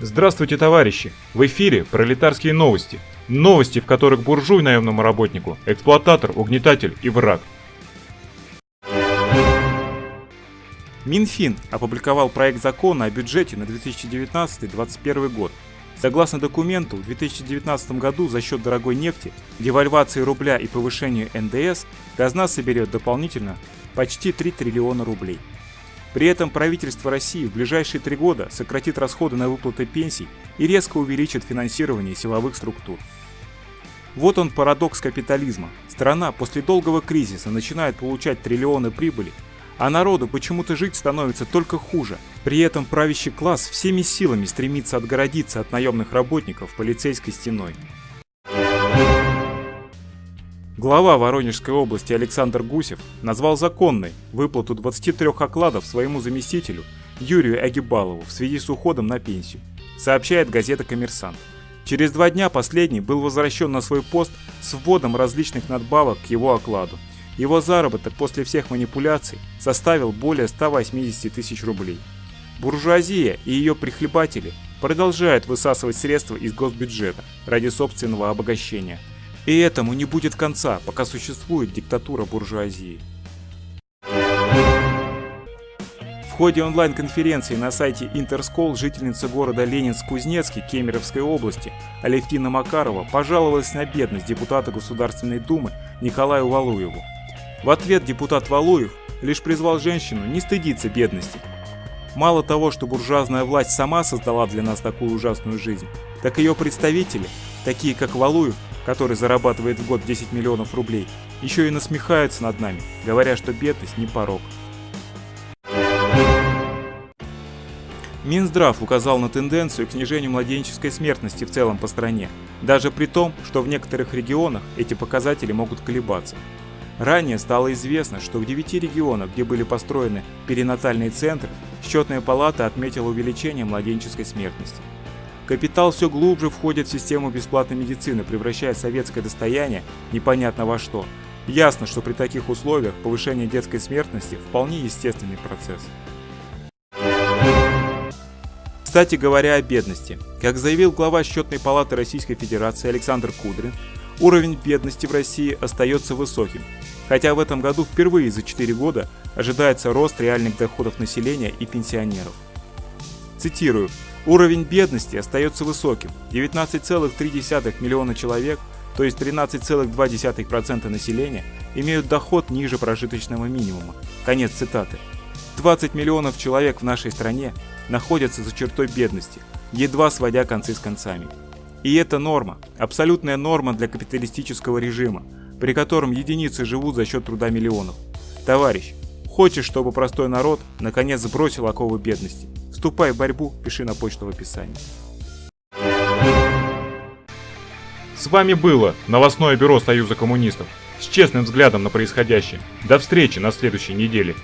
Здравствуйте, товарищи! В эфире пролетарские новости. Новости, в которых буржуй наемному работнику, эксплуататор, угнетатель и враг. Минфин опубликовал проект закона о бюджете на 2019-2021 год. Согласно документу, в 2019 году за счет дорогой нефти, девальвации рубля и повышения НДС казна соберет дополнительно почти 3 триллиона рублей. При этом правительство России в ближайшие три года сократит расходы на выплаты пенсий и резко увеличит финансирование силовых структур. Вот он парадокс капитализма. Страна после долгого кризиса начинает получать триллионы прибыли, а народу почему-то жить становится только хуже. При этом правящий класс всеми силами стремится отгородиться от наемных работников полицейской стеной. Глава Воронежской области Александр Гусев назвал законной выплату 23 окладов своему заместителю Юрию Агибалову в связи с уходом на пенсию, сообщает газета «Коммерсант». Через два дня последний был возвращен на свой пост с вводом различных надбавок к его окладу. Его заработок после всех манипуляций составил более 180 тысяч рублей. Буржуазия и ее прихлебатели продолжают высасывать средства из госбюджета ради собственного обогащения – и этому не будет конца, пока существует диктатура буржуазии. В ходе онлайн-конференции на сайте Интерскол жительница города Ленинск-Кузнецкий Кемеровской области Алевтина Макарова пожаловалась на бедность депутата Государственной Думы Николаю Валуеву. В ответ депутат Валуев лишь призвал женщину не стыдиться бедности. Мало того, что буржуазная власть сама создала для нас такую ужасную жизнь, так ее представители, такие как Валуев, который зарабатывает в год 10 миллионов рублей, еще и насмехаются над нами, говоря, что бедность не порог. Минздрав указал на тенденцию к снижению младенческой смертности в целом по стране, даже при том, что в некоторых регионах эти показатели могут колебаться. Ранее стало известно, что в 9 регионах, где были построены перинатальные центры, счетная палата отметила увеличение младенческой смертности. Капитал все глубже входит в систему бесплатной медицины, превращая советское достояние непонятно во что. Ясно, что при таких условиях повышение детской смертности вполне естественный процесс. Кстати говоря о бедности. Как заявил глава счетной палаты Российской Федерации Александр Кудрин, уровень бедности в России остается высоким, хотя в этом году впервые за 4 года ожидается рост реальных доходов населения и пенсионеров. Цитирую, Уровень бедности остается высоким – 19,3 миллиона человек, то есть 13,2% населения, имеют доход ниже прожиточного минимума. Конец цитаты. 20 миллионов человек в нашей стране находятся за чертой бедности, едва сводя концы с концами. И это норма, абсолютная норма для капиталистического режима, при котором единицы живут за счет труда миллионов. Товарищ, хочешь, чтобы простой народ наконец сбросил оковы бедности? Вступай в борьбу, пиши на почту в описании. С вами было новостное бюро Союза коммунистов с честным взглядом на происходящее. До встречи на следующей неделе.